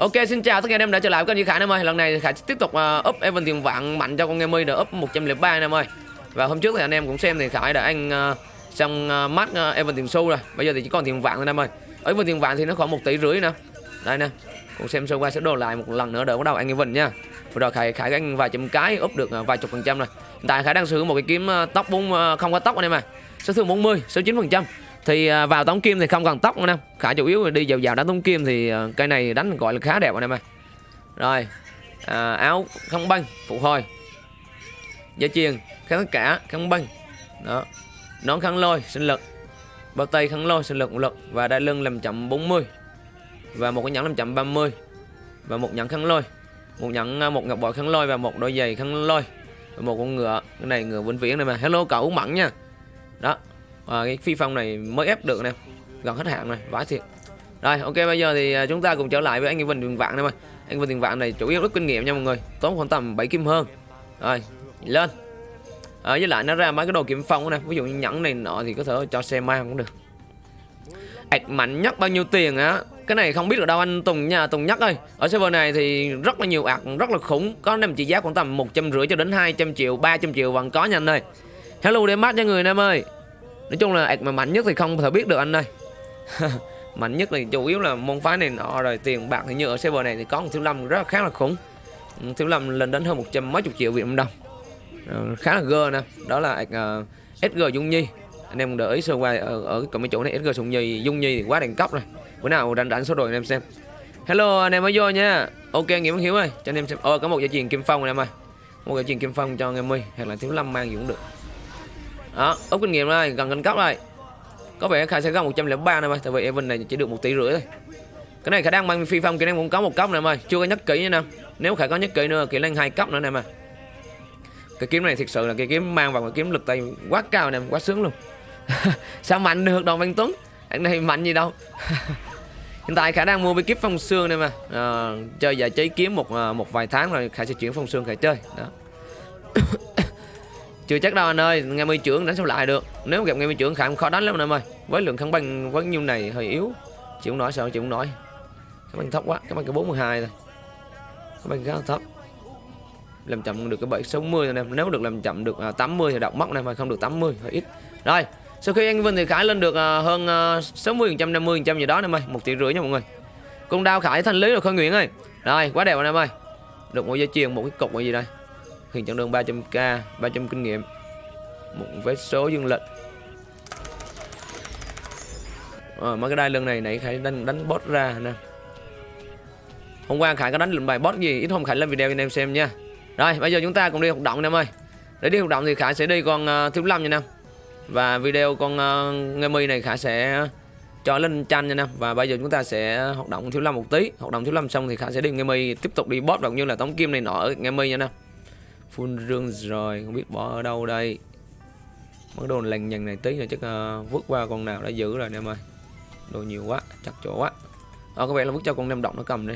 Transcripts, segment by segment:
Ok xin chào tất cả anh em đã trở lại với kênh Duy Khải em ơi. Lần này Khải tiếp tục uh, up Evan tiền vạn mạnh cho con Nghe Mi được up 103 anh em ơi. Và hôm trước thì anh em cũng xem thì Khải đã anh uh, ờ, xong uh, mắt uh, Evan tiền xu rồi. Bây giờ thì chỉ còn tiền vạn thôi anh em ơi. Ở Evan tiền vạn thì nó khoảng 1 tỷ rưỡi nè. Đây nè Cùng xem sơ qua sẽ đồ lại một lần nữa đỡ bắt đầu anh Evan nha. Vừa rồi Khải Khải anh vài chấm cái up được uh, vài chục phần trăm rồi. Hiện tại Khải đang sử dụng một cái kiếm uh, tóc 4, uh, không có tóc anh em à Số thương 40, số 9 phần trăm thì à, vào tống kim thì không cần tóc anh em khả chủ yếu đi vào vào đánh tống kim thì à, cây này đánh gọi là khá đẹp anh em ơi rồi à, áo không băng phụ hồi. Da chiền kháng tất cả kháng băng. Đó. Nón kháng lôi sinh lực. Bao tay kháng lôi sinh lực một lực. Và đai lưng làm chậm 40 và một cái nhẫn làm chậm 30 và một nhẫn kháng lôi. Một nhẫn à, một ngọc bội kháng lôi và một đôi giày kháng lôi. Và một con ngựa cái này ngựa vĩnh viễn này mà. Hello cậu mặn nha. Đó à, cái phi phong này mới ép được nè. Gần hết hạn này vãi thiệt. Rồi ok bây giờ thì à, chúng ta cùng trở lại với anh Vinh Tiền Vạn em ơi anh Vinh Tiền Vạn này chủ yếu rất kinh nghiệm nha mọi người. Tốn khoảng tầm 7 kim hơn. Rồi lên. À, với lại nó ra mấy cái đồ kiếm phong này ví dụ như nhẫn này nọ thì có thể cho xe mang cũng được. Ạch mạnh nhất bao nhiêu tiền á? Cái này không biết được đâu anh Tùng nha Tùng nhắc ơi. Ở server này thì rất là nhiều ạc rất là khủng. Có nằm trị giá khoảng tầm một trăm rưỡi cho đến 200 triệu 300 triệu vẫn có nha anh ơi. Hello để mắt cho người em ơi nói chung là mà mạnh nhất thì không thể biết được anh ơi. Mạnh nhất thì chủ yếu là môn phái này nọ rồi tiền bạc thì như ở server này thì có một thiếu lâm rất là khá là khủng. Thiếu lâm lên đến hơn một trăm mấy chục triệu việt nam đồng. Uh, khá là gơ nè. Đó là ờ, uh, sg dung nhi. Anh em để ý sơ qua ở, ở cái chỗ này sg dung nhi dung nhi thì quá đẳng cấp rồi. Bữa nào đánh đánh số rồi anh em xem. Hello anh em mới vô nha. Ok nghĩa hiếu ơi cho anh em xem. Ờ có một dây truyền kim phong anh em ơi. Một dây truyền kim phong cho anh em ơi hoặc là thiếu lâm mang gì cũng được đó úp kinh nghiệm rồi gần cân cấp rồi có vẻ khai sẽ gần 103 này ơi tại vì Evan này chỉ được một tỷ rưỡi thôi. Cái này khả năng mang phi phong kỹ năng cũng có một cấp này mà, ơi chưa có nhất kỹ nha nè. Nếu khả có nhất kỹ nữa kỹ năng hai cấp nữa nè mà. Cái kiếm này thực sự là cái kiếm mang vào cái kiếm lực tay quá cao nè quá sướng luôn. Sao mạnh được đồng văn tuấn? Anh này mạnh gì đâu. Hiện tại khả năng mua bí kíp phong xương này mà. À, chơi giải trí kiếm một ờ, một vài tháng rồi khả sẽ chuyển phong xương khả chơi. Đó chưa chắc đâu anh ơi ngày mươi trưởng đánh sao lại được. Nếu gặp ngày mươi trưởng khả khó đánh lắm anh em ơi. Với lượng kháng băng với nhiêu này hơi yếu. Chịu nổi sao chịu nổi? Kháng băng thấp quá kháng băng cái 42 thôi. Kháng băng khá thấp. Làm chậm được cái 760 anh em. Nếu được làm chậm được à, 80 thì đọc móc này mà không được 80 hơi ít. Rồi sau khi anh Vinh thì Khải lên được à, hơn à, hơn mươi 60 trăm 50 trăm gì đó em ơi. Một tỷ rưỡi nha mọi người. Con đao Khải thanh lý rồi Khôi Nguyễn ơi. Rồi quá đẹp anh em ơi. Được một dây chuyền một cái cục gì đây? Hiện chặng đường 300k 300 kinh nghiệm một vé số dương lịch. À, mấy cái đai lưng này nãy khải đánh đánh boss ra nè. Hôm qua khải có đánh lệnh bài boss gì? Ít hôm khải lên video cho anh em xem nha. Rồi bây giờ chúng ta cùng đi hoạt động anh em ơi. Để đi hoạt động thì khải sẽ đi con uh, thiếu lâm nha nam và video con uh, nghe mi này khải sẽ cho lên tranh nha nam và bây giờ chúng ta sẽ hoạt động thiếu lâm một tí. Hoạt động thiếu lâm xong thì khải sẽ đi nghe mi tiếp tục đi boss cũng như là tống kim này nọ ở nghe mi nha nam full rương rồi không biết bỏ ở đâu đây. Mấy đồ lành nhằn này tí rồi chắc uh, vứt qua con nào đã giữ rồi em ơi. Đồ nhiều quá chắc chỗ quá. Ờ có vẻ là vứt cho con nem động nó cầm đi.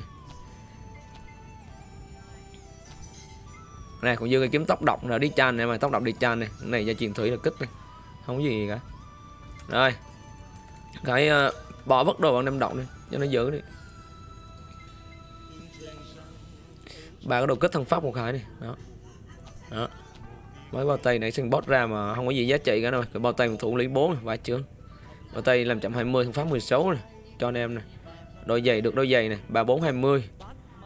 Này còn dư cái kiếm tóc độc là đi chan này mà tóc độc đi chan này cái này gia truyền thủy là kích này không có gì cả. Rồi cái uh, bỏ vứt đồ bằng nem động đi cho nó giữ đi. Ba cái đồ kích thân pháp một cái này đó đó. Mới bao tay này sinh bot ra mà không có gì giá trị cả rồi, cái bao tay thủ lý 4 vài chương bao tay làm chậm 20 phát 16 này cho anh em này đôi giày được đôi giày này 34 20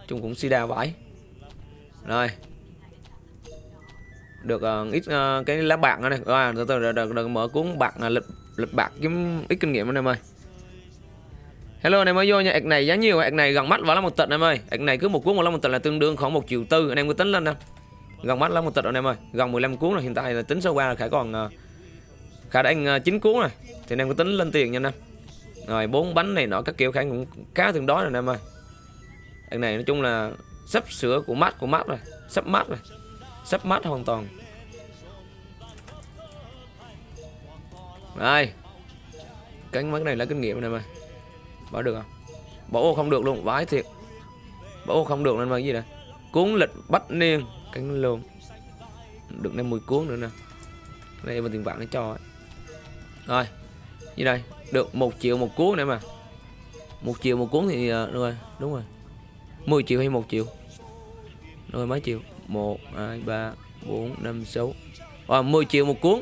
chung cũng sida vải rồi. Được uh, ít uh, cái lá bạc này à, từ từ đừng, đừng mở cuốn bạc ờ, lịch lịch bạc kiếm ít kinh nghiệm anh em ơi. Hello anh em mới vô nha, ạc này giá nhiều, ạc này gần mắt vào là một tịch em ơi. Ạc này cứ một cuốn một lá một tịch là tương đương khoảng một triệu tư, anh em cứ tính lên nè gần mắt lắm một tịch rồi em ơi. Gần 15 cuốn rồi, hiện tại là tính sơ qua là khải còn à, khải đã anh à, chín cuốn rồi. Thì anh em có tính lên tiền nha em. Rồi, bốn bánh này nọ các kiểu khải cũng cá tương đối rồi em ơi. Anh này nói chung là sắp sửa của mắt của mắt rồi. Sắp mắt rồi. Sắp mắt hoàn toàn. Đây. Cánh mắt này là kinh nghiệm này mà bỏ được không? Bỏ không được luôn, vãi thiệt. Bỏ không được nên mà gì đây? Cuốn lịch bắt niên cánh luôn được 50 cuốn nữa nè. Đây bên tiền vạn nó cho ấy. rồi như đây. Được một triệu một cuốn nữa mà. Một triệu một cuốn thì uh, rồi đúng rồi. 10 triệu hay 1 triệu? Rồi mấy triệu? 1 2 3 4 5 6 rồi 10 triệu một cuốn.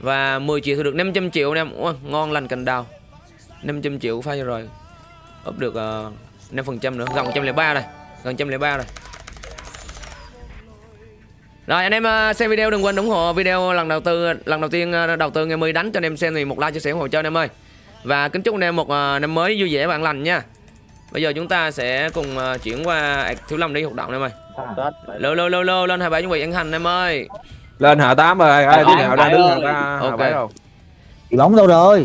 Và 10 triệu thì được 500 triệu anh em. Ủa, ngon lành cành đào. 500 triệu pha rồi. Ấp được ờ, uh, 5% nữa. Gần 103 này gần 103 này rồi anh em uh, xem video đừng quên ủng hộ video lần đầu tư lần đầu tiên uh, đầu tư ngày mươi đánh cho anh em xem thì một like chia sẻ ủng hộ cho anh em ơi. Và kính chúc anh em một uh, năm mới vui vẻ và an lành nha. Bây giờ chúng ta sẽ cùng chuyển qua thiếu lâm đi hoạt động em ơi. Lô lô lô lô lên hai bảy chuẩn bị ăn hành em ơi. Lên hạ tám rồi ai tám nào ra đứng hạ Ok. hạ bảy đâu Chị bóng đâu rồi